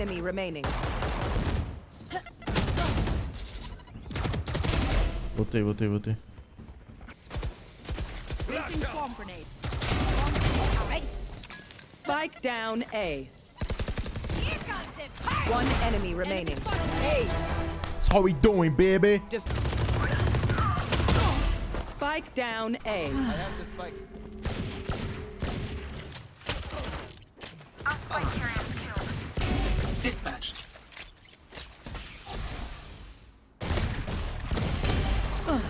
enemy remaining. Placing swarm grenade. Spike down A. Here comes the fire. One enemy remaining. Hey, That's how we doing, baby. Def- Spike down A. I have the spike. Dispatched.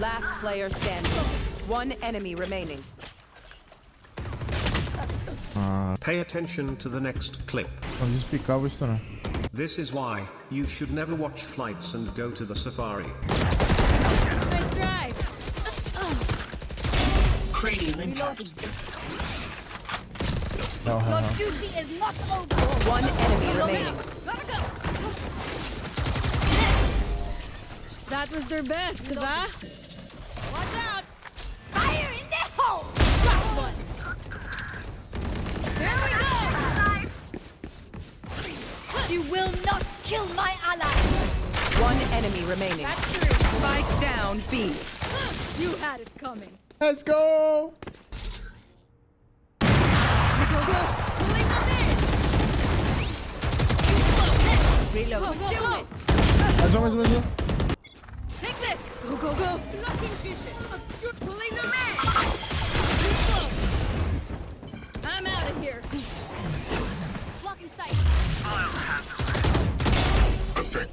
Last player standing. One enemy remaining. Pay attention to the next clip. Mas isso picava isso não. This is why you should never watch flights and go to the safari. nice drive. Cranial impact. Não, não, Your não. duty is not over. One enemy remaining. go. That was their best, va? Watch out. Fire in the hole. Shot one. Here we go. You will not kill my ally. One enemy remaining. That's three. Spike down B. You had it coming. Let's go! Go, go. Pulling them in. Too slow. Next. Reload. Go, go, go. Mais um, mais um, mais um. Take this. Go, go, go. Blocking vision. Pulling them in. Too slow. I'm out of here. Blocking sight.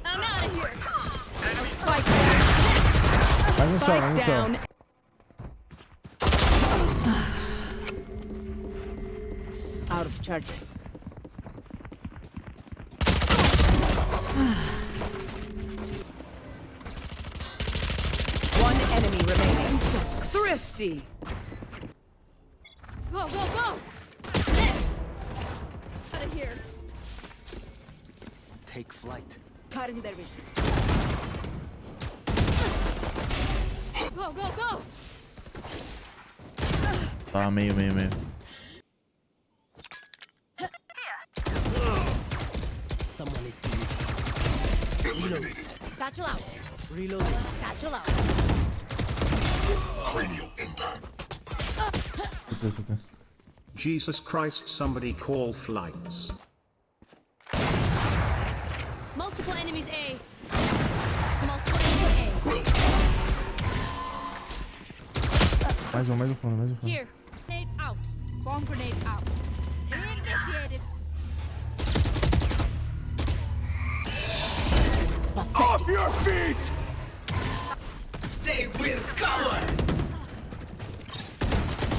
I'm out of here. Spike down. Mais um só, Spike mais só. down. Out of charges. One enemy remaining. Thrifty. Go, go, go. Next. Out of here. Take flight. Cutting their vision. Go, go, go. Tá, meio, meio, meio. Satchel out. reloaded. Satchel out. Cranial impact. Certeza, certeza. Jesus Christ, somebody call flights. Multiple enemies A. Multiple enemies Mais um, mais um fundo, mais um A. fundo. Here. Grenade out. Swarm grenade out. Off your feet! They will cover!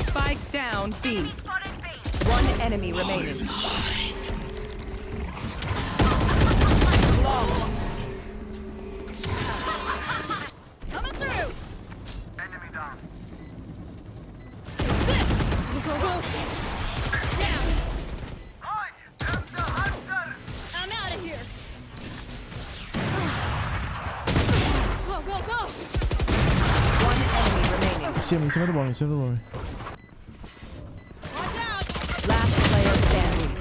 Spike down B. One enemy remaining. Remaining. Em cima, em cima do bombe, em cima do bombe. Watch out. Last player standing.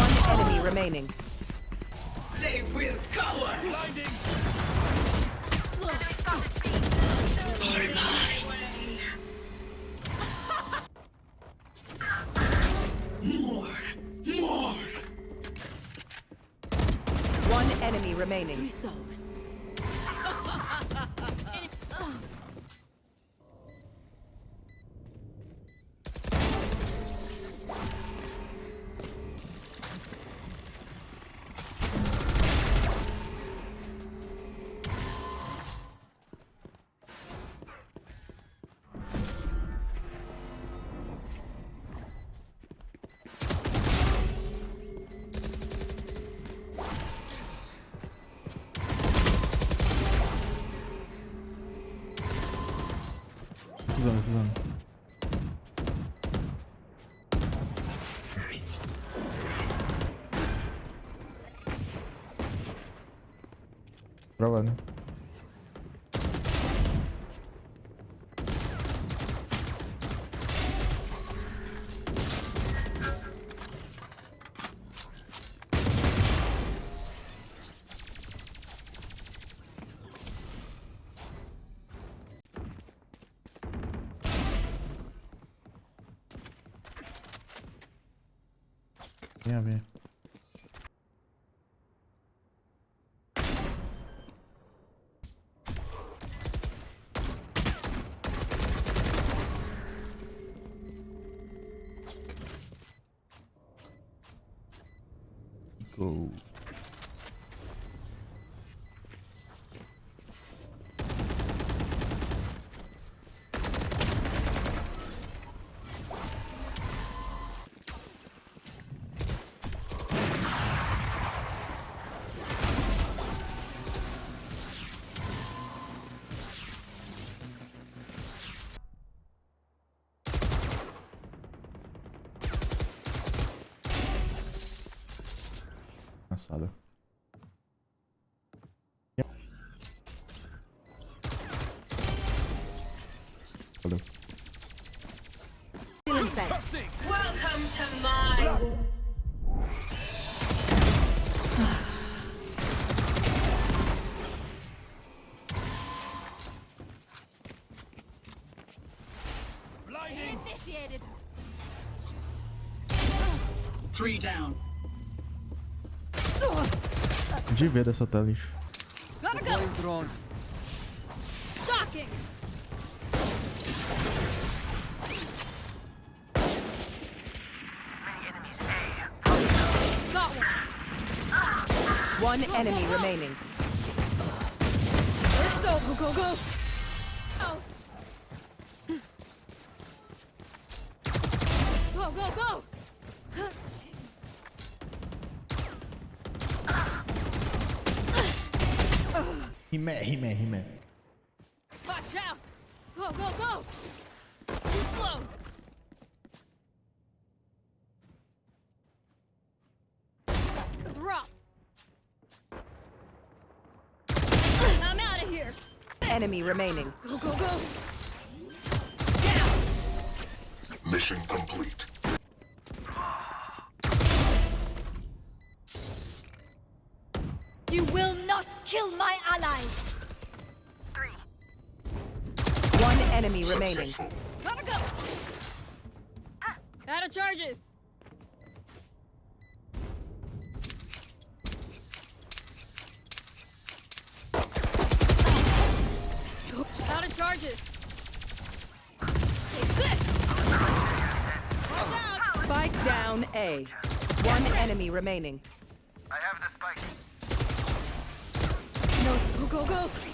One enemy remaining. They will cover! More! More! One enemy remaining. Enemy- Кузан, кузан. Правильно. Tem a ver. Go. Cansado. Valeu. Welcome to my Initiated. Three down. De ver dessa tela, lixo. Gotta go. Deploying drone. Shocking. Got one. One enemy remaining. Let's go. Go, go, He mad, he mad, he mad. Watch out. Go, go, go. Too slow. Drop. I'm out of here. Enemy remaining. Go, go, go. Down. Mission complete. You will not kill my allies. One enemy remaining. Gotta go. Ah, out of charges. Out of charges. Take this. Watch out. Spike down A. One enemy remaining. No, go, go, go.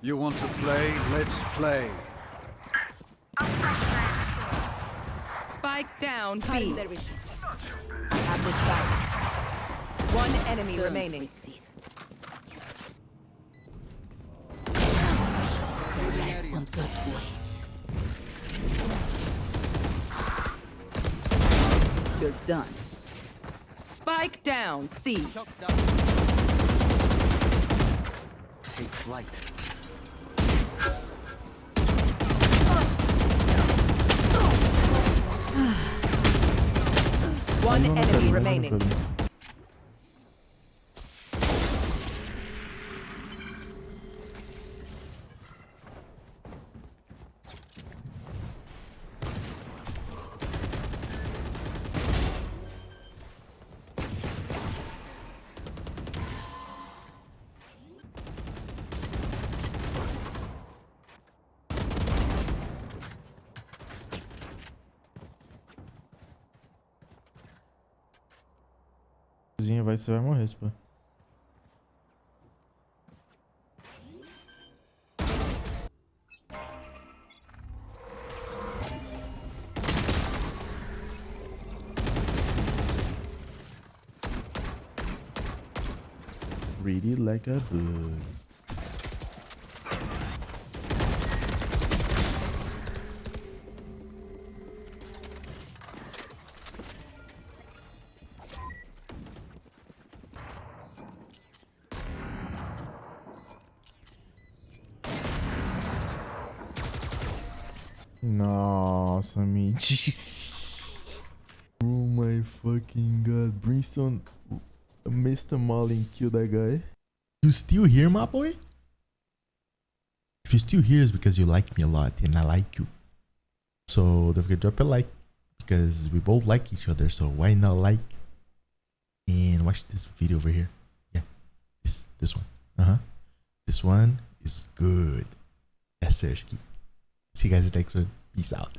You want to play? Let's play. Spike down B. I have this back. One enemy remaining. You're done. Spike down C. Take flight. One enemy caminho, mais no remaining. Cozinha vai, você vai morrer, pô. Read it like a book. Nossa, mentira. Oh my fucking god. Brimstone molly and killed that guy. You still here, my boy? If you're still here, it's because you like me a lot and I like you. So don't forget to drop a like because we both like each other. So why not like and watch this video over here? Yeah, this this one. Uh huh. This one is good. Yes, Sersky. See you guys next one. Peace out.